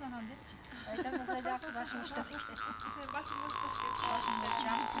башынан депчи Aytamasa жакшы башым уштап Sen başın başta. башым жакшы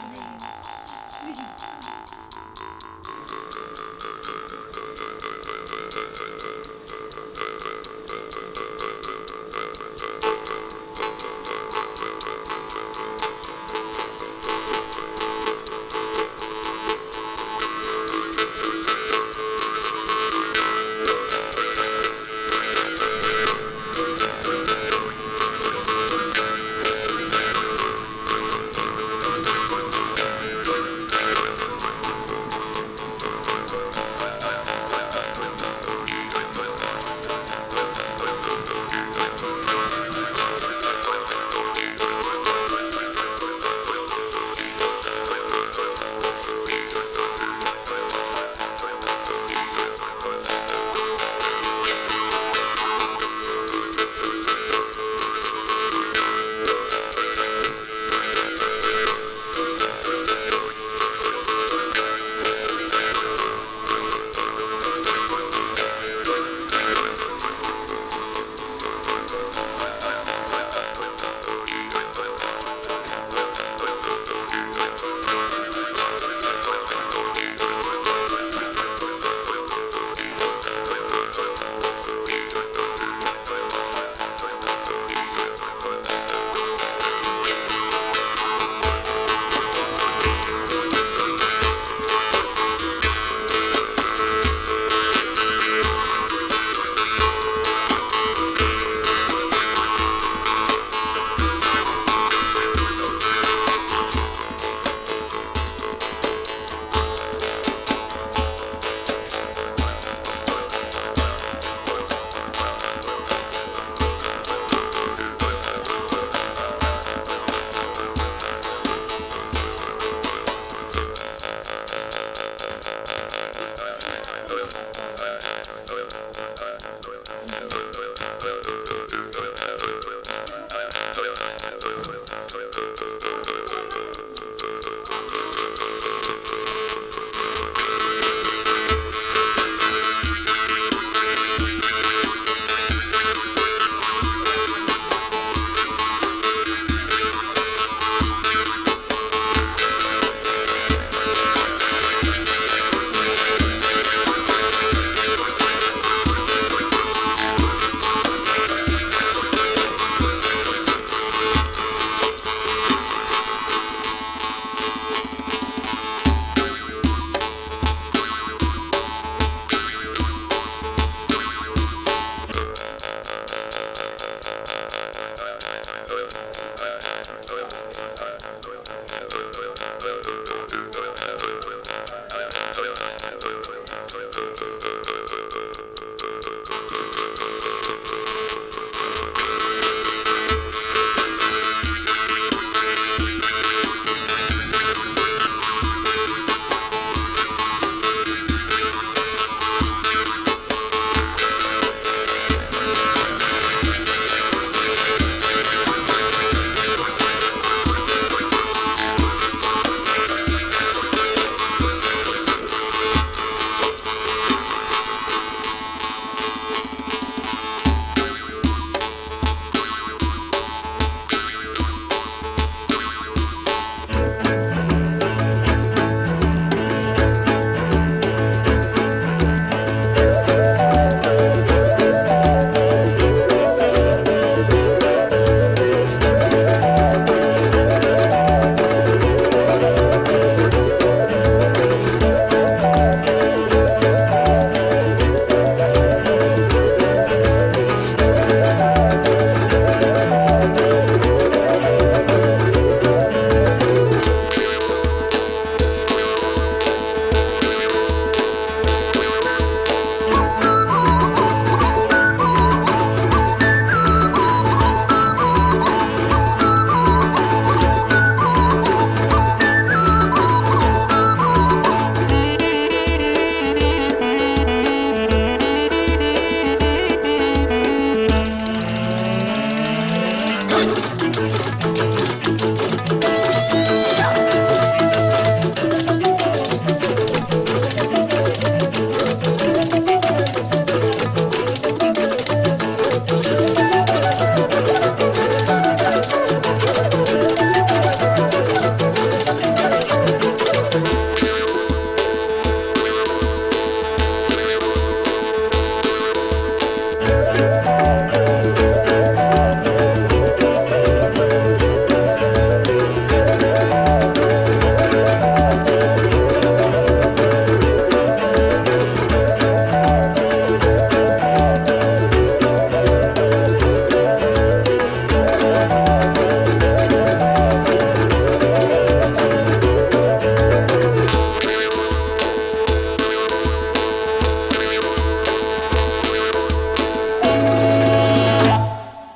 Música